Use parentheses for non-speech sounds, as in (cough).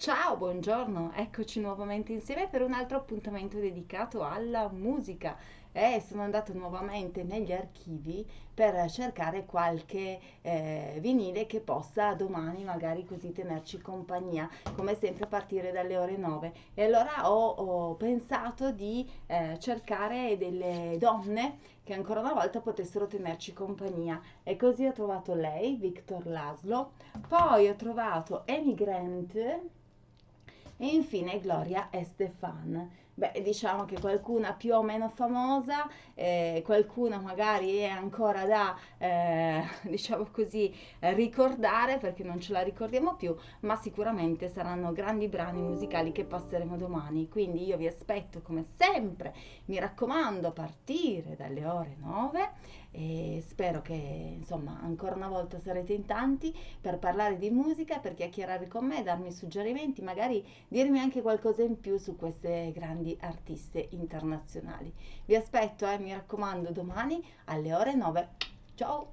Ciao, buongiorno, eccoci nuovamente insieme per un altro appuntamento dedicato alla musica. E sono andato nuovamente negli archivi per cercare qualche eh, vinile che possa domani magari così tenerci compagnia, come sempre a partire dalle ore 9. E allora ho, ho pensato di eh, cercare delle donne che ancora una volta potessero tenerci compagnia. E così ho trovato lei, Victor Laszlo, poi ho trovato Amy Grant e infine Gloria Estefan. Beh, diciamo che qualcuna più o meno famosa, eh, qualcuna magari è ancora da, eh, (laughs) diciamo così, ricordare perché non ce la ricordiamo più, ma sicuramente saranno grandi brani musicali che passeremo domani. Quindi io vi aspetto come sempre, mi raccomando, a partire dalle ore 9 e spero che insomma ancora una volta sarete in tanti per parlare di musica, per chiacchierare con me, darmi suggerimenti, magari dirmi anche qualcosa in più su queste grandi artiste internazionali. Vi aspetto, eh, mi raccomando, domani alle ore 9. Ciao!